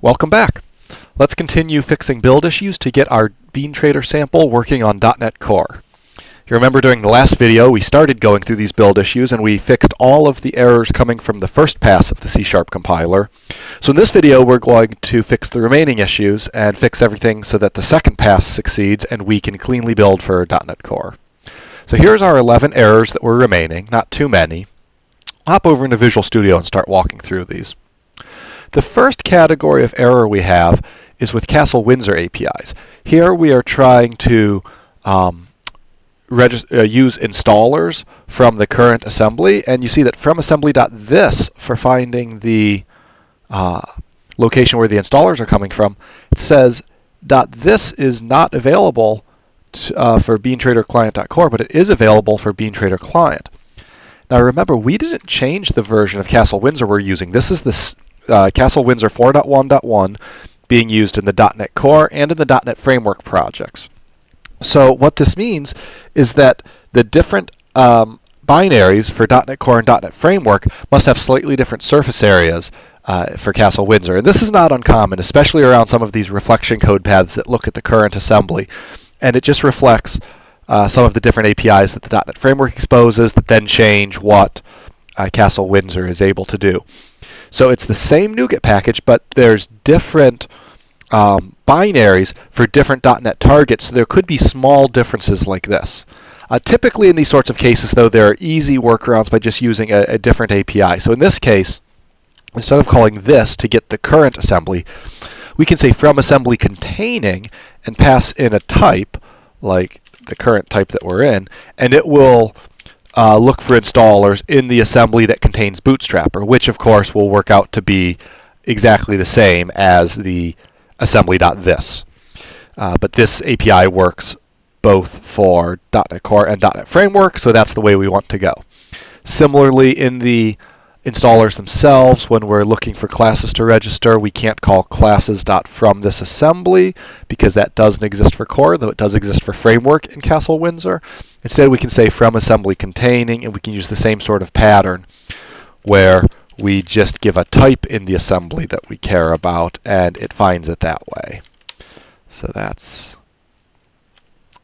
Welcome back. Let's continue fixing build issues to get our BeanTrader sample working on .NET Core. You remember during the last video we started going through these build issues and we fixed all of the errors coming from the first pass of the C-sharp compiler. So in this video we're going to fix the remaining issues and fix everything so that the second pass succeeds and we can cleanly build for .NET Core. So here's our 11 errors that were remaining, not too many. hop over into Visual Studio and start walking through these. The first category of error we have is with Castle Windsor APIs. Here we are trying to um, uh, use installers from the current assembly, and you see that from assembly.this for finding the uh, location where the installers are coming from, it says .this is not available to, uh, for BeanTrader client.core, but it is available for BeanTrader client. Now remember, we didn't change the version of Castle Windsor we're using. This is the uh, Castle Windsor 4.1.1 being used in the .NET Core and in the .NET Framework projects. So what this means is that the different um, binaries for .NET Core and .NET Framework must have slightly different surface areas uh, for Castle Windsor. And this is not uncommon, especially around some of these reflection code paths that look at the current assembly. And it just reflects uh, some of the different APIs that the .NET Framework exposes that then change what uh, Castle Windsor is able to do. So it's the same NuGet package, but there's different um, binaries for different .NET targets. So there could be small differences like this. Uh, typically in these sorts of cases, though, there are easy workarounds by just using a, a different API. So in this case, instead of calling this to get the current assembly, we can say from assembly containing and pass in a type, like the current type that we're in, and it will uh, look for installers in the assembly that contains Bootstrapper, which of course will work out to be exactly the same as the assembly.this. Uh, but this API works both for .NET Core and .NET Framework, so that's the way we want to go. Similarly, in the installers themselves, when we're looking for classes to register, we can't call classes.from this assembly because that doesn't exist for core, though it does exist for framework in Castle Windsor. Instead, we can say from assembly containing, and we can use the same sort of pattern where we just give a type in the assembly that we care about, and it finds it that way. So that's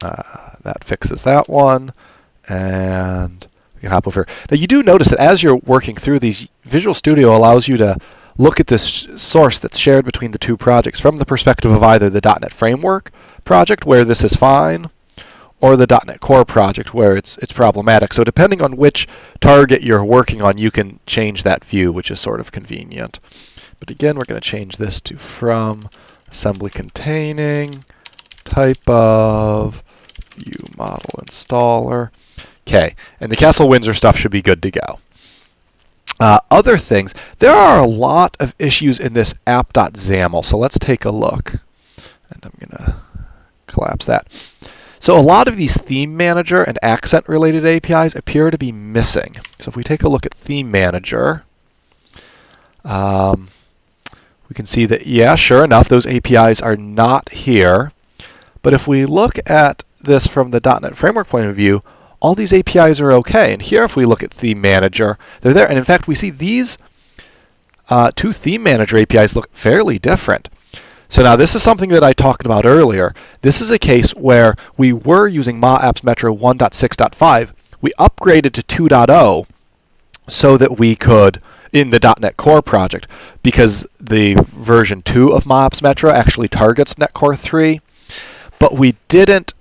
uh, that fixes that one, and we can hop over. Now you do notice that as you're working through these, Visual Studio allows you to look at this source that's shared between the two projects from the perspective of either the .NET Framework project, where this is fine, or the .NET Core project, where it's it's problematic. So depending on which target you're working on, you can change that view, which is sort of convenient. But again, we're going to change this to from assembly containing type of view model installer. Okay, and the Castle Windsor stuff should be good to go. Uh, other things, there are a lot of issues in this app.xaml, so let's take a look. And I'm going to collapse that. So a lot of these theme manager and accent related APIs appear to be missing. So if we take a look at theme manager, um, we can see that, yeah, sure enough, those APIs are not here. But if we look at this from the .NET Framework point of view, all these APIs are okay. And here, if we look at Theme Manager, they're there. And in fact, we see these uh, two Theme Manager APIs look fairly different. So now this is something that I talked about earlier. This is a case where we were using MahApps Metro 1.6.5. We upgraded to 2.0 so that we could, in the .NET Core project, because the version 2 of MahApps Metro actually targets .NET Core 3, but we didn't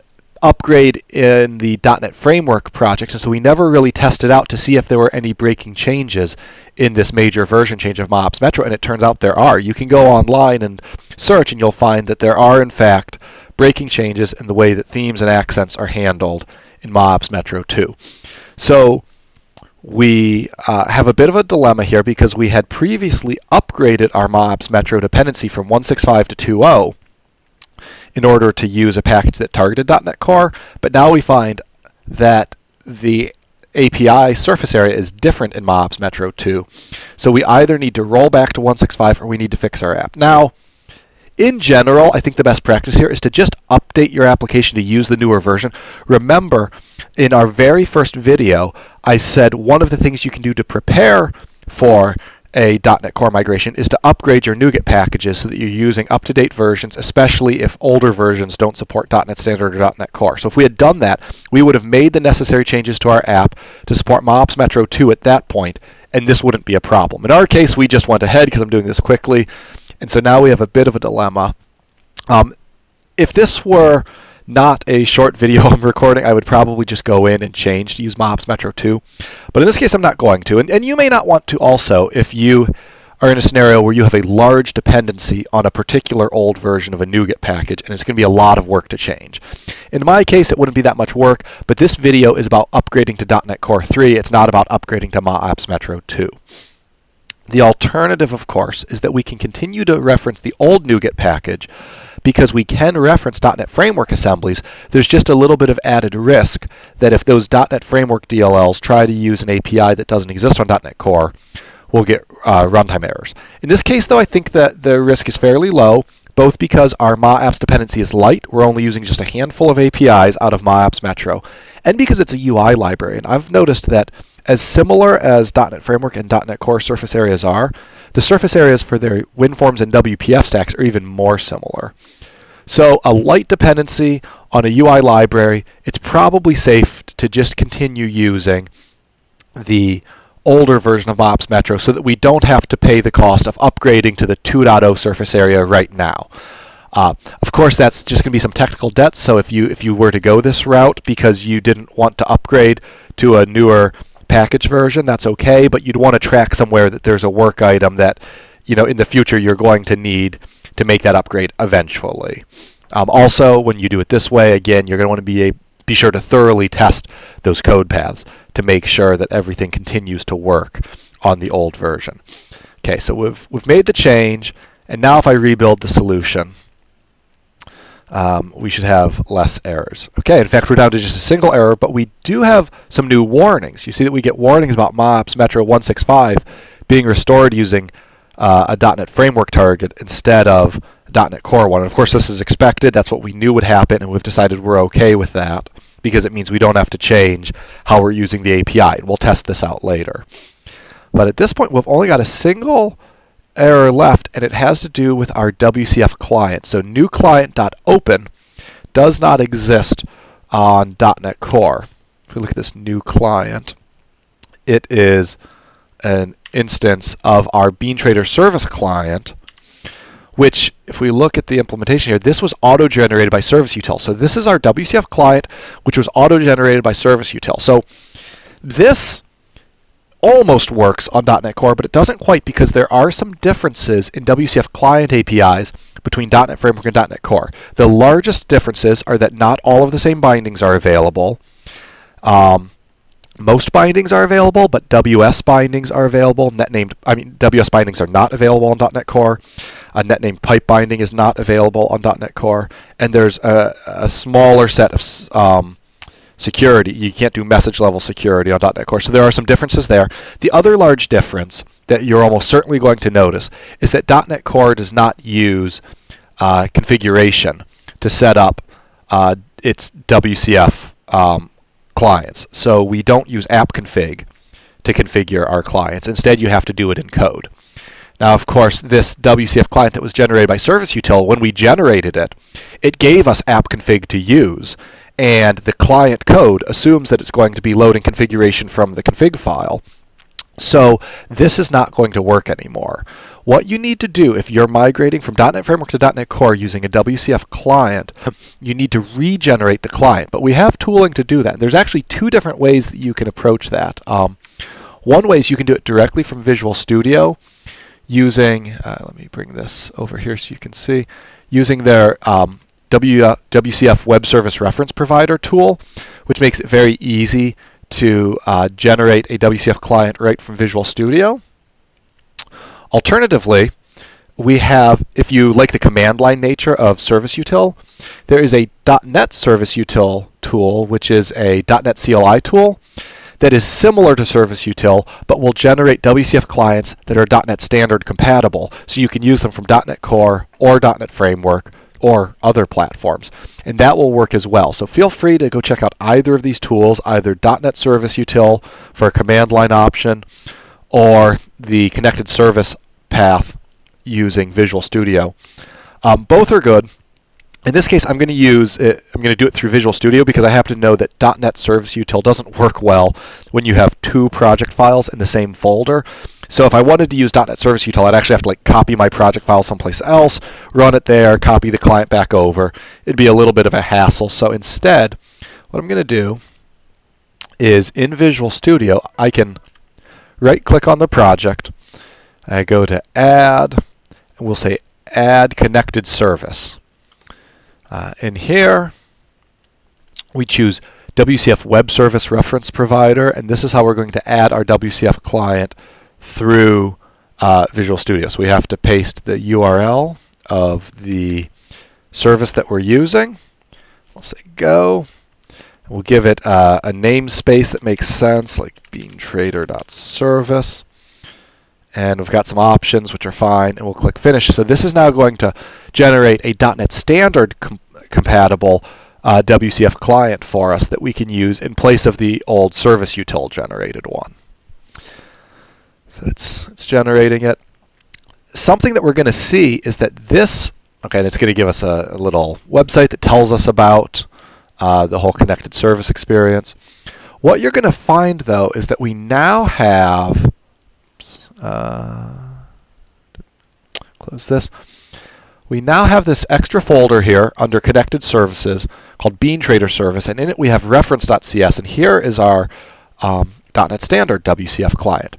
upgrade in the .NET Framework projects, and so we never really tested out to see if there were any breaking changes in this major version change of MahApps Metro, and it turns out there are. You can go online and search, and you'll find that there are, in fact, breaking changes in the way that themes and accents are handled in MahApps Metro 2. So we uh, have a bit of a dilemma here because we had previously upgraded our MahApps Metro dependency from 165 to 2.0, in order to use a package that targeted .NET Core, but now we find that the API surface area is different in MahApps Metro 2. So we either need to roll back to 165 or we need to fix our app. Now, in general, I think the best practice here is to just update your application to use the newer version. Remember, in our very first video, I said one of the things you can do to prepare for a .NET Core migration is to upgrade your NuGet packages so that you're using up-to-date versions, especially if older versions don't support .NET Standard or .NET Core. So if we had done that, we would have made the necessary changes to our app to support MahApps Metro 2 at that point, and this wouldn't be a problem. In our case, we just went ahead because I'm doing this quickly, and so now we have a bit of a dilemma. Um, if this were not a short video I'm recording, I would probably just go in and change to use MahApps Metro 2. But in this case, I'm not going to. And, and you may not want to also if you are in a scenario where you have a large dependency on a particular old version of a NuGet package, and it's going to be a lot of work to change. In my case, it wouldn't be that much work, but this video is about upgrading to .NET Core 3. It's not about upgrading to MahApps Metro 2. The alternative, of course, is that we can continue to reference the old NuGet package, because we can reference .NET Framework assemblies, there's just a little bit of added risk that if those .NET Framework DLLs try to use an API that doesn't exist on .NET Core, we'll get uh, runtime errors. In this case, though, I think that the risk is fairly low, both because our MahApps dependency is light, we're only using just a handful of APIs out of MahApps Metro, and because it's a UI library. And I've noticed that as similar as .NET Framework and .NET Core surface areas are, the surface areas for their WinForms and WPF stacks are even more similar. So a light dependency on a UI library, it's probably safe to just continue using the older version of MahApps Metro so that we don't have to pay the cost of upgrading to the 2.0 surface area right now. Uh, of course, that's just going to be some technical debt. So if you if you were to go this route because you didn't want to upgrade to a newer package version, that's okay, but you'd want to track somewhere that there's a work item that, you know, in the future you're going to need to make that upgrade eventually. Um, also, when you do it this way, again, you're going to want to be a, be sure to thoroughly test those code paths to make sure that everything continues to work on the old version. Okay, so we've we've made the change, and now if I rebuild the solution, um, we should have less errors. Okay, in fact, we're down to just a single error, but we do have some new warnings. You see that we get warnings about MahApps Metro 165 being restored using uh, a .NET Framework target instead of .NET Core one. And of course, this is expected. That's what we knew would happen, and we've decided we're okay with that because it means we don't have to change how we're using the API. And we'll test this out later. But at this point, we've only got a single error left, and it has to do with our WCF client. So new client.open does not exist on .NET Core. If we look at this new client, it is an instance of our BeanTrader service client, which, if we look at the implementation here, this was auto-generated by Service Util. So this is our WCF client, which was auto-generated by Service Util. So this almost works on .NET Core, but it doesn't quite because there are some differences in WCF client APIs between .NET Framework and .NET Core. The largest differences are that not all of the same bindings are available. Um, most bindings are available, but WS bindings are available. Net named, I mean, WS bindings are not available on .NET Core. A net named pipe binding is not available on .NET Core, and there's a, a smaller set of um, security. You can't do message level security on .NET Core. So there are some differences there. The other large difference that you're almost certainly going to notice is that .NET Core does not use uh, configuration to set up uh, its WCF um, clients. So we don't use app-config to configure our clients. Instead, you have to do it in code. Now, of course, this WCF client that was generated by Service Util, when we generated it, it gave us app-config to use and the client code assumes that it's going to be loading configuration from the config file. So this is not going to work anymore. What you need to do if you're migrating from .NET Framework to .NET Core using a WCF client, you need to regenerate the client. But we have tooling to do that. There's actually two different ways that you can approach that. Um, one way is you can do it directly from Visual Studio using, uh, let me bring this over here so you can see, using their um, w, uh, WCF Web Service Reference Provider tool, which makes it very easy to uh, generate a WCF client right from Visual Studio. Alternatively, we have, if you like the command line nature of Service Util, there is a .NET Service Util tool, which is a .NET CLI tool that is similar to Service Util, but will generate WCF clients that are .NET Standard compatible, so you can use them from .NET Core or .NET Framework or other platforms. And that will work as well. So feel free to go check out either of these tools, either .NET Service Util for a command line option, or the connected service path using Visual Studio. Um, both are good. In this case, I'm going to use it, I'm going to do it through Visual Studio because I happen to know that .NET Service Util doesn't work well when you have two project files in the same folder. So if I wanted to use .NET Service Util, I'd actually have to like copy my project file someplace else, run it there, copy the client back over. It'd be a little bit of a hassle. So instead, what I'm going to do is in Visual Studio, I can right-click on the project. I go to Add, and we'll say Add Connected Service. Uh, in here, we choose WCF Web Service Reference Provider, and this is how we're going to add our WCF client through uh, Visual Studio. So we have to paste the URL of the service that we're using. We'll say go. We'll give it uh, a namespace that makes sense, like beantrader.service. And we've got some options, which are fine, and we'll click Finish. So this is now going to generate a .NET Standard com compatible uh, WCF client for us that we can use in place of the old service util generated one. So it's, it's generating it. Something that we're going to see is that this, okay, and it's going to give us a, a little website that tells us about uh, the whole connected service experience. What you're going to find, though, is that we now have, uh, close this, we now have this extra folder here under connected services called BeanTrader Service, and in it we have reference.cs, and here is our um, .NET Standard WCF client.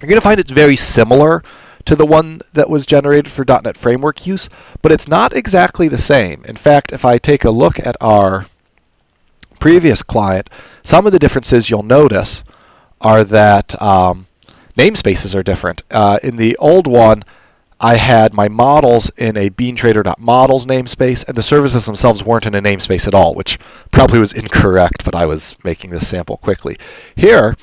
You're going to find it's very similar to the one that was generated for .NET Framework use, but it's not exactly the same. In fact, if I take a look at our previous client, some of the differences you'll notice are that um, namespaces are different. Uh, in the old one, I had my models in a beantrader.models namespace, and the services themselves weren't in a namespace at all, which probably was incorrect, but I was making this sample quickly. Here,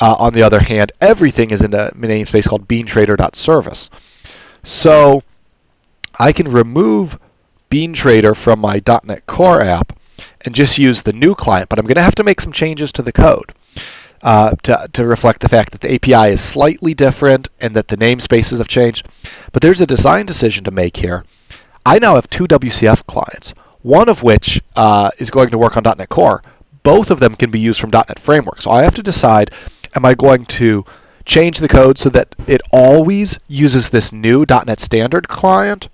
uh, on the other hand, everything is in a namespace called beantrader.service. So I can remove BeanTrader from my .NET Core app and just use the new client, but I'm going to have to make some changes to the code uh, to, to reflect the fact that the API is slightly different and that the namespaces have changed. But there's a design decision to make here. I now have two WCF clients, one of which uh, is going to work on .NET Core. Both of them can be used from .NET Framework. So I have to decide am I going to change the code so that it always uses this new .NET Standard client?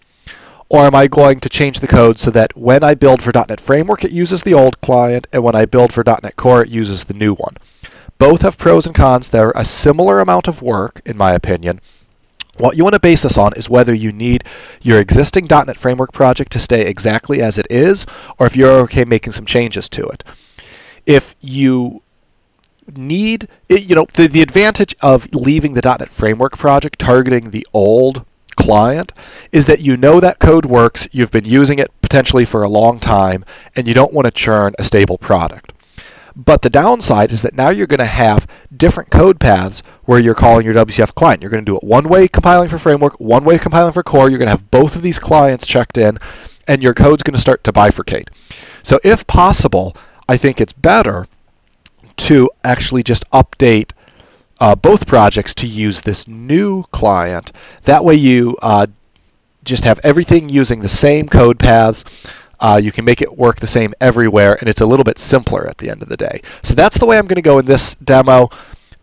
Or am I going to change the code so that when I build for .NET Framework, it uses the old client, and when I build for .NET Core, it uses the new one? Both have pros and cons. They're a similar amount of work, in my opinion. What you want to base this on is whether you need your existing .NET Framework project to stay exactly as it is, or if you're okay making some changes to it. If you need, you know, the, the advantage of leaving the .NET Framework project targeting the old client is that you know that code works, you've been using it potentially for a long time, and you don't want to churn a stable product. But the downside is that now you're going to have different code paths where you're calling your WCF client. You're going to do it one way compiling for framework, one way compiling for core. You're going to have both of these clients checked in, and your code's going to start to bifurcate. So if possible, I think it's better to actually just update uh, both projects to use this new client. That way you uh, just have everything using the same code paths. Uh, you can make it work the same everywhere, and it's a little bit simpler at the end of the day. So that's the way I'm going to go in this demo.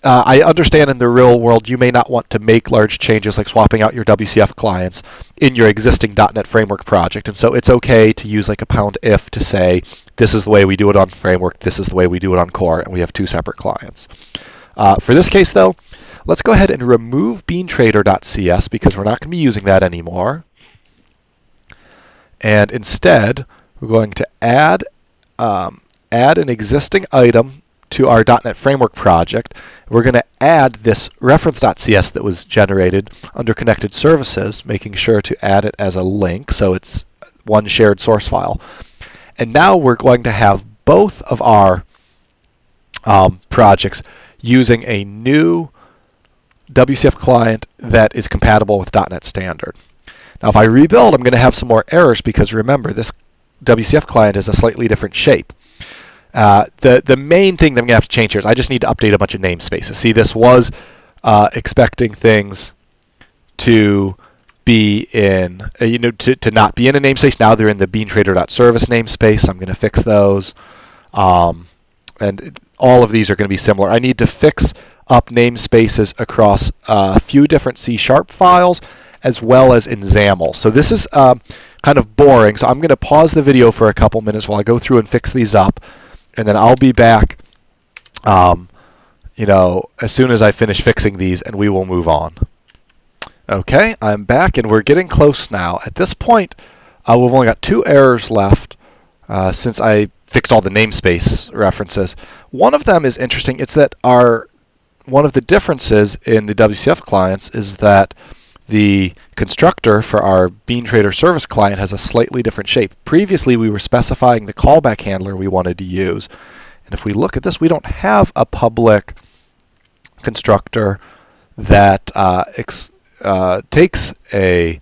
Uh, I understand in the real world you may not want to make large changes like swapping out your WCF clients in your existing .NET Framework project, and so it's okay to use like a pound if to say this is the way we do it on Framework, this is the way we do it on Core, and we have two separate clients. Uh, for this case though, let's go ahead and remove beantrader.cs because we're not going to be using that anymore. And instead, we're going to add, um, add an existing item to our .NET Framework project. We're going to add this reference.cs that was generated under connected services, making sure to add it as a link so it's one shared source file. And now we're going to have both of our um, projects using a new WCF client that is compatible with .NET Standard. Now if I rebuild, I'm going to have some more errors because remember, this WCF client is a slightly different shape. Uh, the, the main thing that I'm going to have to change here is I just need to update a bunch of namespaces. See, this was uh, expecting things to be in, uh, you know, to, to not be in a namespace. Now they're in the beantrader.service namespace. I'm going to fix those. Um, and all of these are going to be similar. I need to fix up namespaces across a few different C-sharp files as well as in XAML. So this is um, kind of boring, so I'm going to pause the video for a couple minutes while I go through and fix these up, and then I'll be back um, you know, as soon as I finish fixing these and we will move on. Okay, I'm back and we're getting close now. At this point, uh, we've only got two errors left uh, since I fixed all the namespace references. One of them is interesting. It's that our one of the differences in the WCF clients is that the constructor for our BeanTrader service client has a slightly different shape. Previously, we were specifying the callback handler we wanted to use. And if we look at this, we don't have a public constructor that uh, uh, takes a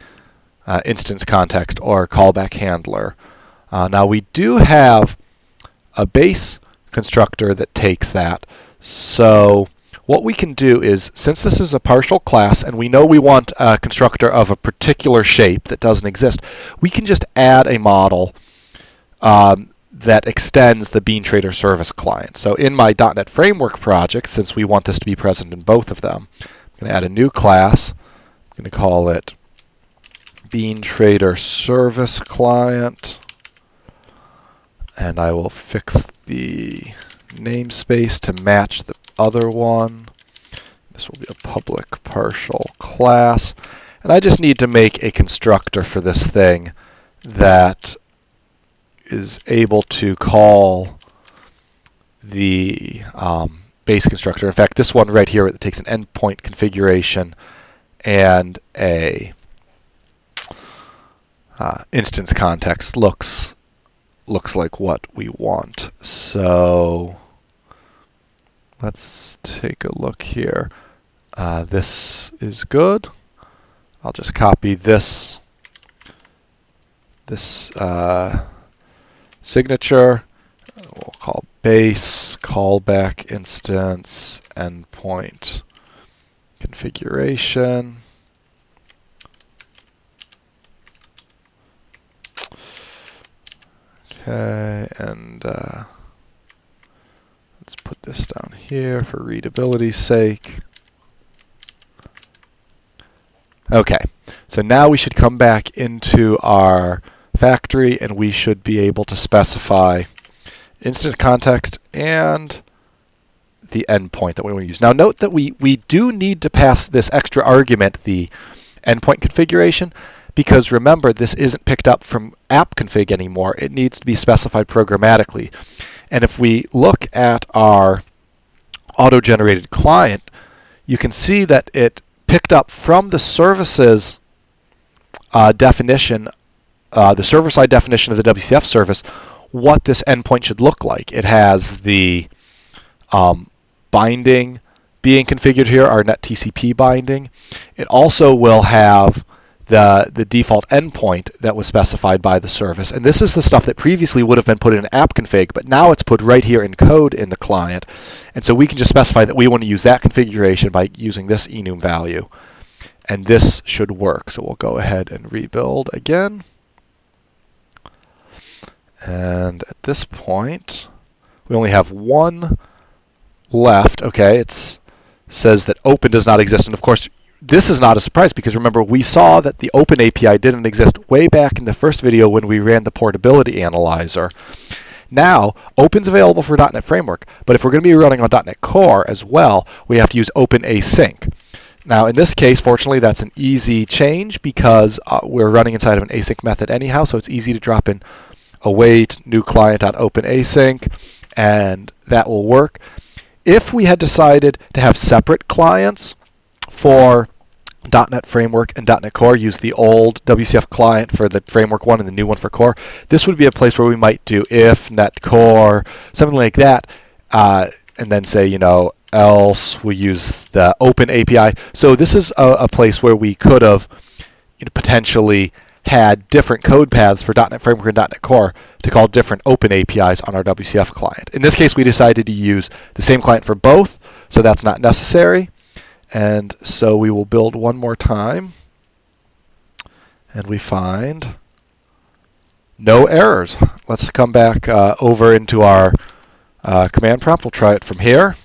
uh, instance context or callback handler. Uh, now we do have a base constructor that takes that. So what we can do is, since this is a partial class and we know we want a constructor of a particular shape that doesn't exist, we can just add a model um, that extends the BeanTrader service client. So in my .NET Framework project, since we want this to be present in both of them, I'm going to add a new class. I'm going to call it BeanTrader service client. And I will fix the namespace to match the other one. This will be a public partial class. And I just need to make a constructor for this thing that is able to call the um, base constructor. In fact, this one right here that takes an endpoint configuration and a uh, instance context looks looks like what we want. So Let's take a look here. Uh, this is good. I'll just copy this this uh, signature. We'll call base callback instance endpoint configuration. Okay, and uh, Let's put this down here for readability's sake. Okay, so now we should come back into our factory and we should be able to specify instance context and the endpoint that we want to use. Now note that we, we do need to pass this extra argument, the endpoint configuration, because remember this isn't picked up from app config anymore. It needs to be specified programmatically. And if we look at our auto-generated client, you can see that it picked up from the services uh, definition, uh, the server-side definition of the WCF service, what this endpoint should look like. It has the um, binding being configured here, our net TCP binding. It also will have the, the default endpoint that was specified by the service. And this is the stuff that previously would have been put in an app config, but now it's put right here in code in the client. And so we can just specify that we want to use that configuration by using this enum value. And this should work. So we'll go ahead and rebuild again. And at this point, we only have one left. Okay, it says that open does not exist. And of course, this is not a surprise because remember we saw that the open API didn't exist way back in the first video when we ran the portability analyzer. Now, Open's available for .NET Framework, but if we're going to be running on .NET Core as well, we have to use Open Async. Now, in this case, fortunately, that's an easy change because uh, we're running inside of an async method anyhow, so it's easy to drop in await new client.open async, and that will work. If we had decided to have separate clients, for .NET Framework and .NET Core, use the old WCF client for the Framework one and the new one for Core. This would be a place where we might do if, .NET Core, something like that, uh, and then say, you know, else we use the Open API. So this is a, a place where we could have you know, potentially had different code paths for .NET Framework and .NET Core to call different open APIs on our WCF client. In this case, we decided to use the same client for both, so that's not necessary. And so we will build one more time. And we find no errors. Let's come back uh, over into our uh, command prompt. We'll try it from here.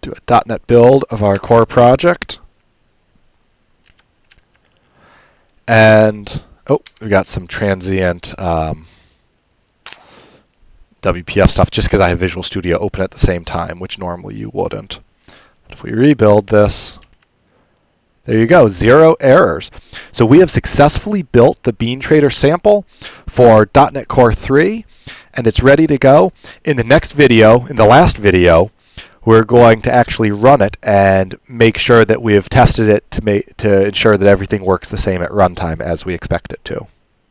Do a .NET build of our core project. And, oh, we got some transient um, WPF stuff just because I have Visual Studio open at the same time, which normally you wouldn't. But if we rebuild this, there you go, zero errors. So we have successfully built the Bean Trader sample for .NET Core 3, and it's ready to go. In the next video, in the last video, we're going to actually run it and make sure that we have tested it to, make, to ensure that everything works the same at runtime as we expect it to.